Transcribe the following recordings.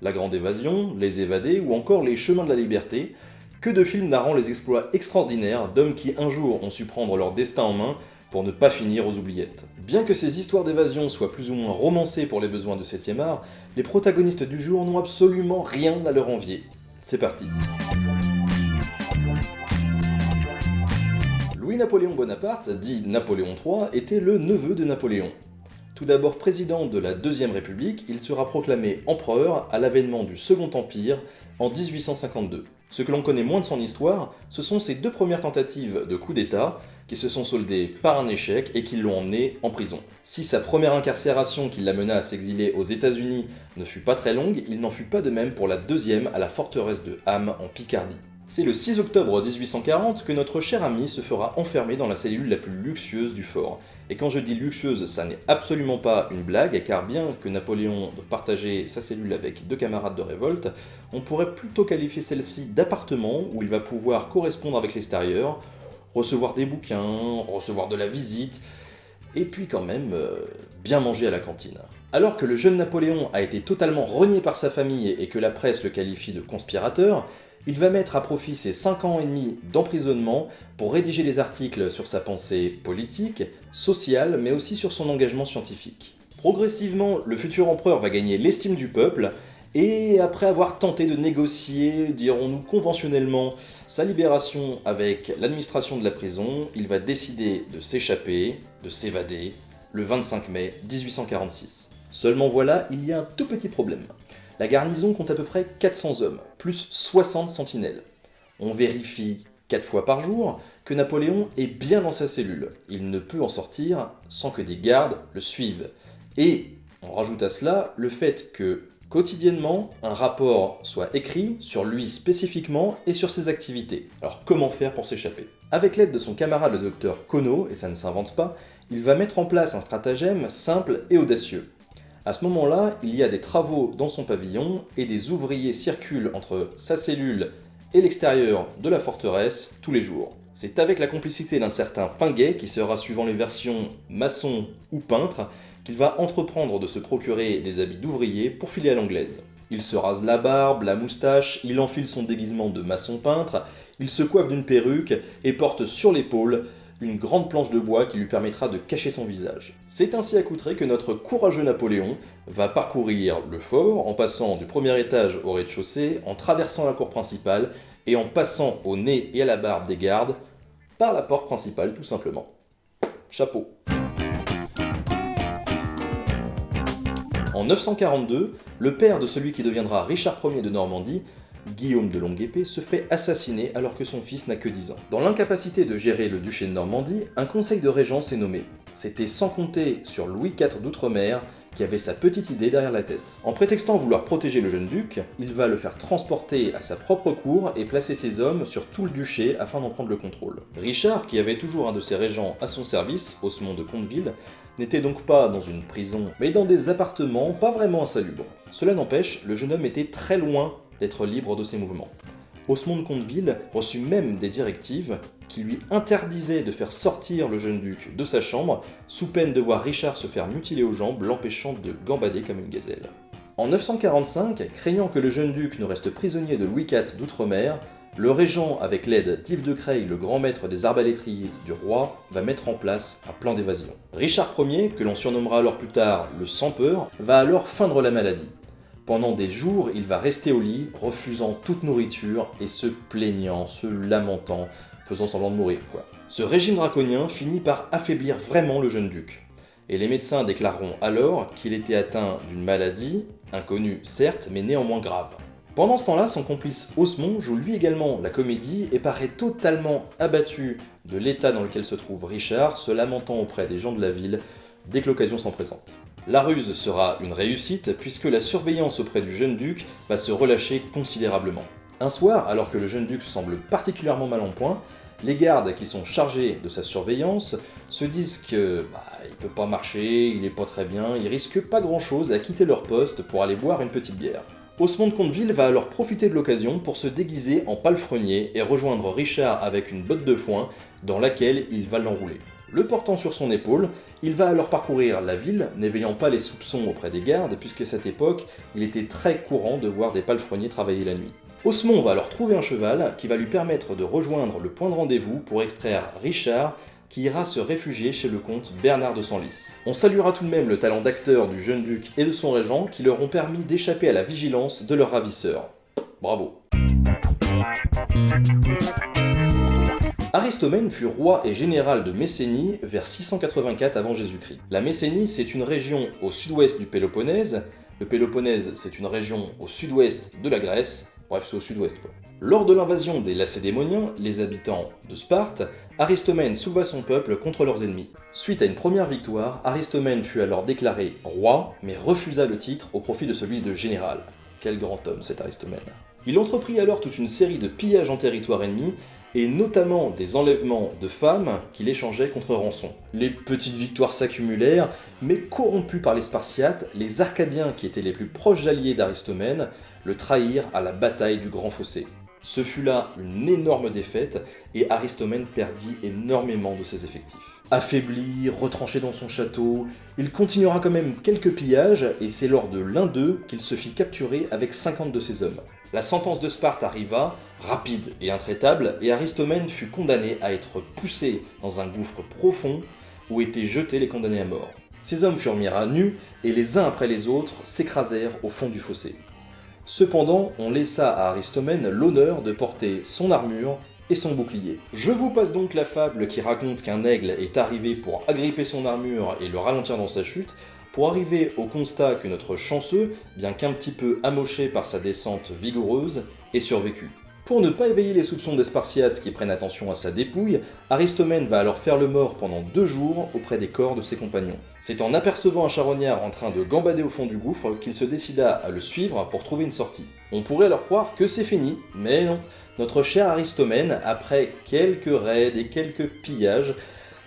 La Grande Évasion, Les Évadés ou encore Les Chemins de la Liberté, que de films narrant les exploits extraordinaires d'hommes qui un jour ont su prendre leur destin en main pour ne pas finir aux oubliettes. Bien que ces histoires d'évasion soient plus ou moins romancées pour les besoins de 7ème art, les protagonistes du jour n'ont absolument rien à leur envier. C'est parti Louis-Napoléon Bonaparte, dit Napoléon III, était le neveu de Napoléon. Tout d'abord président de la Deuxième République, il sera proclamé empereur à l'avènement du Second Empire en 1852. Ce que l'on connaît moins de son histoire, ce sont ses deux premières tentatives de coup d'État, qui se sont soldées par un échec et qui l'ont emmené en prison. Si sa première incarcération qui l'amena à s'exiler aux états unis ne fut pas très longue, il n'en fut pas de même pour la deuxième à la forteresse de Ham en Picardie. C'est le 6 octobre 1840 que notre cher ami se fera enfermer dans la cellule la plus luxueuse du fort. Et quand je dis luxueuse, ça n'est absolument pas une blague, car bien que Napoléon doive partager sa cellule avec deux camarades de révolte, on pourrait plutôt qualifier celle-ci d'appartement où il va pouvoir correspondre avec l'extérieur, recevoir des bouquins, recevoir de la visite, et puis quand même euh, bien manger à la cantine. Alors que le jeune Napoléon a été totalement renié par sa famille et que la presse le qualifie de conspirateur, il va mettre à profit ses 5 ans et demi d'emprisonnement pour rédiger des articles sur sa pensée politique, sociale, mais aussi sur son engagement scientifique. Progressivement, le futur empereur va gagner l'estime du peuple, et après avoir tenté de négocier, dirons-nous conventionnellement, sa libération avec l'administration de la prison, il va décider de s'échapper, de s'évader, le 25 mai 1846. Seulement voilà, il y a un tout petit problème. La garnison compte à peu près 400 hommes, plus 60 sentinelles. On vérifie 4 fois par jour que Napoléon est bien dans sa cellule. Il ne peut en sortir sans que des gardes le suivent. Et on rajoute à cela le fait que quotidiennement, un rapport soit écrit sur lui spécifiquement et sur ses activités. Alors comment faire pour s'échapper? Avec l'aide de son camarade le docteur Kono, et ça ne s'invente pas, il va mettre en place un stratagème simple et audacieux. À ce moment-là, il y a des travaux dans son pavillon et des ouvriers circulent entre sa cellule et l'extérieur de la forteresse tous les jours. C'est avec la complicité d'un certain Pinguet, qui sera suivant les versions maçon ou peintre, qu'il va entreprendre de se procurer des habits d'ouvrier pour filer à l'anglaise. Il se rase la barbe, la moustache, il enfile son déguisement de maçon peintre, il se coiffe d'une perruque et porte sur l'épaule une grande planche de bois qui lui permettra de cacher son visage. C'est ainsi accoutré que notre courageux Napoléon va parcourir le fort en passant du premier étage au rez-de-chaussée, en traversant la cour principale et en passant au nez et à la barbe des gardes par la porte principale tout simplement. Chapeau En 942, le père de celui qui deviendra Richard Ier de Normandie Guillaume de Longue-Épée se fait assassiner alors que son fils n'a que 10 ans. Dans l'incapacité de gérer le duché de Normandie, un conseil de régence est nommé. C'était sans compter sur Louis IV d'Outre-mer, qui avait sa petite idée derrière la tête. En prétextant vouloir protéger le jeune duc, il va le faire transporter à sa propre cour et placer ses hommes sur tout le duché afin d'en prendre le contrôle. Richard, qui avait toujours un de ses régents à son service, Osmond de Comteville, n'était donc pas dans une prison, mais dans des appartements pas vraiment insalubres. Cela n'empêche, le jeune homme était très loin d'être libre de ses mouvements. Osmond de Comteville reçut même des directives qui lui interdisaient de faire sortir le jeune duc de sa chambre, sous peine de voir Richard se faire mutiler aux jambes, l'empêchant de gambader comme une gazelle. En 945, craignant que le jeune duc ne reste prisonnier de Louis IV d'Outre-mer, le régent, avec l'aide d'Yves de Creil, le grand maître des arbalétriers du roi, va mettre en place un plan d'évasion. Richard Ier, que l'on surnommera alors plus tard le Sans-Peur, va alors feindre la maladie. Pendant des jours, il va rester au lit, refusant toute nourriture et se plaignant, se lamentant, faisant semblant de mourir. Ce régime draconien finit par affaiblir vraiment le jeune duc. Et les médecins déclareront alors qu'il était atteint d'une maladie, inconnue certes, mais néanmoins grave. Pendant ce temps-là, son complice Osmond joue lui également la comédie et paraît totalement abattu de l'état dans lequel se trouve Richard, se lamentant auprès des gens de la ville dès que l'occasion s'en présente. La ruse sera une réussite puisque la surveillance auprès du jeune duc va se relâcher considérablement. Un soir, alors que le jeune duc semble particulièrement mal en point, les gardes qui sont chargés de sa surveillance se disent que bah, il peut pas marcher, il est pas très bien, ils risquent pas grand chose à quitter leur poste pour aller boire une petite bière. Osmond de Comteville va alors profiter de l'occasion pour se déguiser en palefrenier et rejoindre Richard avec une botte de foin dans laquelle il va l'enrouler. Le portant sur son épaule, il va alors parcourir la ville, n'éveillant pas les soupçons auprès des gardes, puisque à cette époque, il était très courant de voir des palefreniers travailler la nuit. Osmond va alors trouver un cheval qui va lui permettre de rejoindre le point de rendez-vous pour extraire Richard, qui ira se réfugier chez le comte Bernard de Senlis. On saluera tout de même le talent d'acteur du jeune duc et de son régent qui leur ont permis d'échapper à la vigilance de leur ravisseur. Bravo Aristomène fut roi et général de Messénie vers 684 avant Jésus-Christ. La Messénie, c'est une région au sud-ouest du Péloponnèse. Le Péloponnèse, c'est une région au sud-ouest de la Grèce. Bref, c'est au sud-ouest quoi. Lors de l'invasion des Lacédémoniens, les habitants de Sparte, Aristomène souleva son peuple contre leurs ennemis. Suite à une première victoire, Aristomène fut alors déclaré roi, mais refusa le titre au profit de celui de général. Quel grand homme cet Aristomène. Il entreprit alors toute une série de pillages en territoire ennemi, et notamment des enlèvements de femmes qu'il échangeait contre rançon. Les petites victoires s'accumulèrent, mais corrompus par les Spartiates, les Arcadiens qui étaient les plus proches alliés d'Aristomène le trahirent à la bataille du Grand Fossé. Ce fut là une énorme défaite, et Aristomène perdit énormément de ses effectifs. Affaibli, retranché dans son château, il continuera quand même quelques pillages, et c'est lors de l'un d'eux qu'il se fit capturer avec 50 de ses hommes. La sentence de Sparte arriva, rapide et intraitable, et Aristomène fut condamné à être poussé dans un gouffre profond où étaient jetés les condamnés à mort. Ces hommes furent mis à nu, et les uns après les autres s'écrasèrent au fond du fossé. Cependant, on laissa à Aristomène l'honneur de porter son armure et son bouclier. Je vous passe donc la fable qui raconte qu'un aigle est arrivé pour agripper son armure et le ralentir dans sa chute, pour arriver au constat que notre chanceux, bien qu'un petit peu amoché par sa descente vigoureuse, est survécu. Pour ne pas éveiller les soupçons des Spartiates qui prennent attention à sa dépouille, Aristomène va alors faire le mort pendant deux jours auprès des corps de ses compagnons. C'est en apercevant un charognard en train de gambader au fond du gouffre qu'il se décida à le suivre pour trouver une sortie. On pourrait alors croire que c'est fini, mais non. Notre cher Aristomène, après quelques raids et quelques pillages,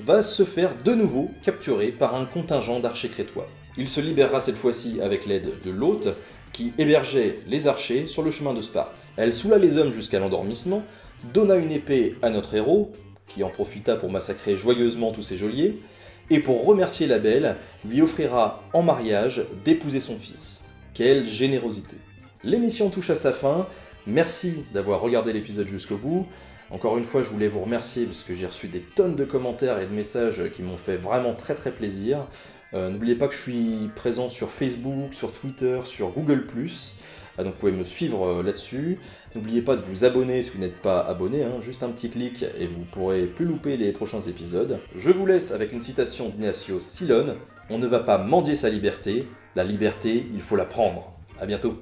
va se faire de nouveau capturer par un contingent d'archers crétois. Il se libérera cette fois-ci avec l'aide de l'hôte, qui hébergeait les archers sur le chemin de Sparte. Elle soula les hommes jusqu'à l'endormissement, donna une épée à notre héros, qui en profita pour massacrer joyeusement tous ses geôliers, et pour remercier la belle, lui offrira en mariage d'épouser son fils. Quelle générosité L'émission touche à sa fin, merci d'avoir regardé l'épisode jusqu'au bout, encore une fois, je voulais vous remercier parce que j'ai reçu des tonnes de commentaires et de messages qui m'ont fait vraiment très très plaisir. Euh, n'oubliez pas que je suis présent sur Facebook, sur Twitter, sur Google+, euh, donc vous pouvez me suivre euh, là-dessus. N'oubliez pas de vous abonner si vous n'êtes pas abonné, hein. juste un petit clic et vous pourrez plus louper les prochains épisodes. Je vous laisse avec une citation d'Ignacio Silone, « On ne va pas mendier sa liberté, la liberté, il faut la prendre ». A bientôt